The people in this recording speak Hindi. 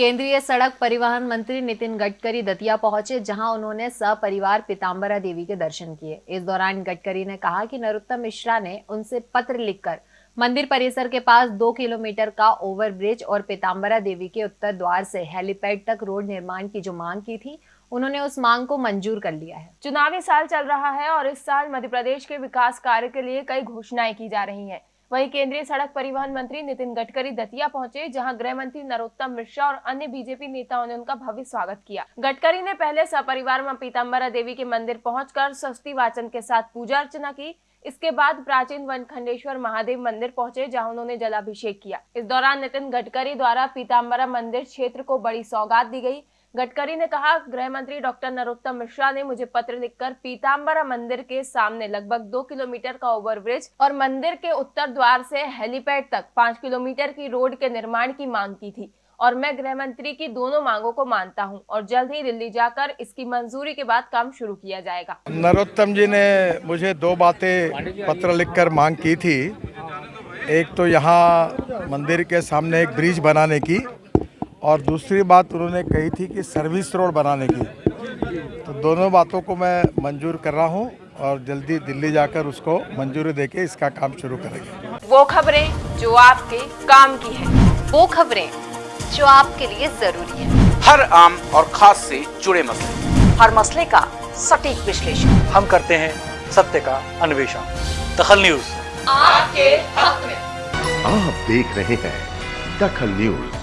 केंद्रीय सड़क परिवहन मंत्री नितिन गडकरी दतिया पहुँचे, जहाँ उन्होंने सपरिवार पीताम्बरा देवी के दर्शन किए। इस दौरान गडकरी ने कहा कि नरोत्तम मिश्रा ने उनसे पत्र लिखकर मंदिर परिसर के पास दो किलोमीटर का ओवरब्रिज और पीताम्बरा देवी के उत्तर द्वार से हेलीपैड तक रोड निर्माण की जो मांग की थी, उन्होंने उस मांग को मंजूर कर लिया है। चुनावी साल चल रहा है और इस साल मध्य प्रदेश के विकास कार्य के लिए कई घोषणाएँ की जा रही हैं। वहीं केंद्रीय सड़क परिवहन मंत्री नितिन गडकरी दतिया पहुँचे, जहाँ गृह मंत्री नरोत्तम मिश्रा और अन्य बीजेपी नेताओं ने उनका भव्य स्वागत किया। गडकरी ने पहले सपरिवार माँ पीताम्बरा देवी के मंदिर पहुंचकर सस्ती वाचन के साथ पूजा अर्चना की। इसके बाद प्राचीन वनखंडेश्वर महादेव मंदिर पहुँचे, जहाँ उन्होंने जलाभिषेक किया। इस दौरान नितिन गडकरी द्वारा पीताम्बरा मंदिर क्षेत्र को बड़ी सौगात दी गई। गडकरी ने कहा गृह मंत्री डॉक्टर नरोत्तम मिश्रा ने मुझे पत्र लिखकर पीताम्बरा मंदिर के सामने लगभग दो किलोमीटर का ओवरब्रिज और मंदिर के उत्तर द्वार से हेलीपैड तक पाँच किलोमीटर की रोड के निर्माण की मांग की थी और मैं गृह मंत्री की दोनों मांगों को मानता हूँ और जल्द ही दिल्ली जाकर इसकी मंजूरी के बाद काम शुरू किया जाएगा। नरोत्तम जी ने मुझे दो बातें पत्र लिखकर मांग की थी। एक तो यहाँ मंदिर के सामने एक ब्रिज बनाने की और दूसरी बात उन्होंने कही थी कि सर्विस रोड बनाने की। तो दोनों बातों को मैं मंजूर कर रहा हूँ और जल्दी दिल्ली जाकर उसको मंजूरी देके इसका काम शुरू करेंगे। वो खबरें जो आपके काम की है वो खबरें जो आपके लिए ज़रूरी है। हर आम और खास से जुड़े मसले। हर मसले का सटीक विश्लेषण। हम करते हैं सत्य का अन्वेषण। दखल न्यूज़। आपके हक में। आप देख रहे हैं दखल न्यूज़।